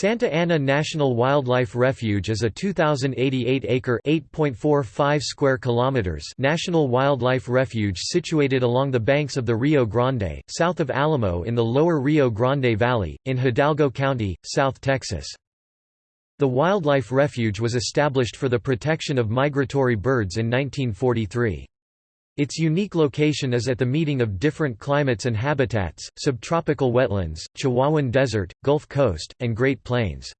Santa Ana National Wildlife Refuge is a 2088-acre (8.45 square kilometers) national wildlife refuge situated along the banks of the Rio Grande, south of Alamo in the lower Rio Grande Valley, in Hidalgo County, South Texas. The wildlife refuge was established for the protection of migratory birds in 1943. Its unique location is at the meeting of different climates and habitats, subtropical wetlands, Chihuahuan Desert, Gulf Coast, and Great Plains.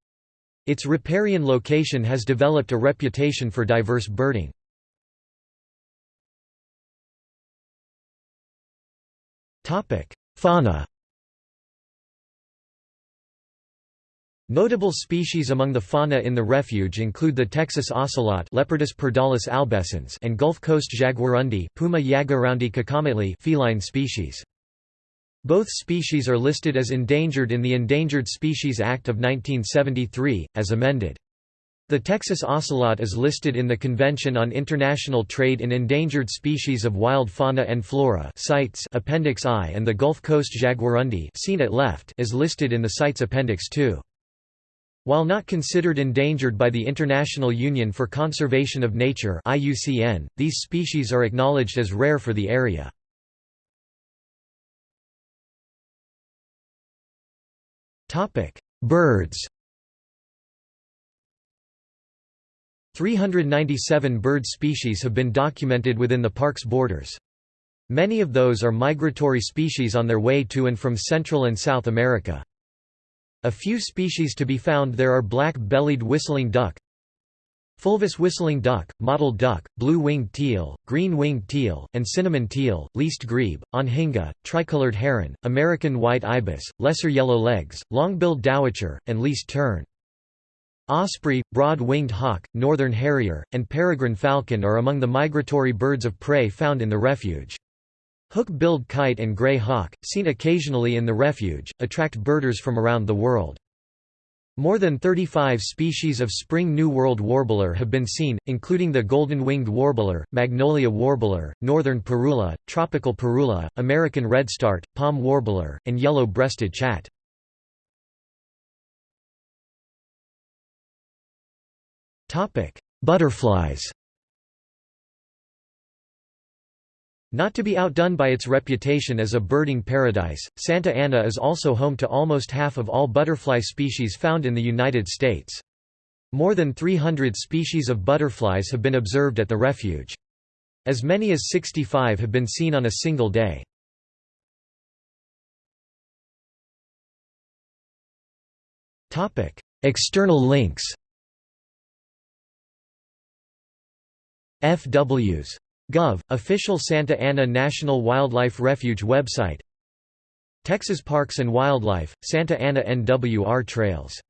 Its riparian location has developed a reputation for diverse birding. Fauna Notable species among the fauna in the refuge include the Texas ocelot Leopardus albescens and Gulf Coast jaguarundi Puma jaguarundi feline species. Both species are listed as endangered in the Endangered Species Act of 1973, as amended. The Texas ocelot is listed in the Convention on International Trade in Endangered Species of Wild Fauna and Flora CITES Appendix I and the Gulf Coast jaguarundi seen at left is listed in the CITES Appendix II. While not considered endangered by the International Union for Conservation of Nature (IUCN), these species are acknowledged as rare for the area. Topic: Birds. 397 bird species have been documented within the park's borders. Many of those are migratory species on their way to and from Central and South America. A few species to be found there are black-bellied whistling duck, fulvous whistling duck, mottled duck, blue-winged teal, green-winged teal, and cinnamon teal, least grebe, anhinga, tricolored heron, American white ibis, lesser yellow legs, long-billed dowitcher, and least tern. Osprey, broad-winged hawk, northern harrier, and peregrine falcon are among the migratory birds of prey found in the refuge. Hook-billed kite and gray hawk, seen occasionally in the refuge, attract birders from around the world. More than 35 species of spring New World warbler have been seen, including the golden-winged warbler, magnolia warbler, northern parula, tropical parula, American redstart, palm warbler, and yellow-breasted chat. Butterflies Not to be outdone by its reputation as a birding paradise, Santa Ana is also home to almost half of all butterfly species found in the United States. More than 300 species of butterflies have been observed at the refuge. As many as 65 have been seen on a single day. External links FWs Gov. Official Santa Ana National Wildlife Refuge website Texas Parks and Wildlife, Santa Ana NWR Trails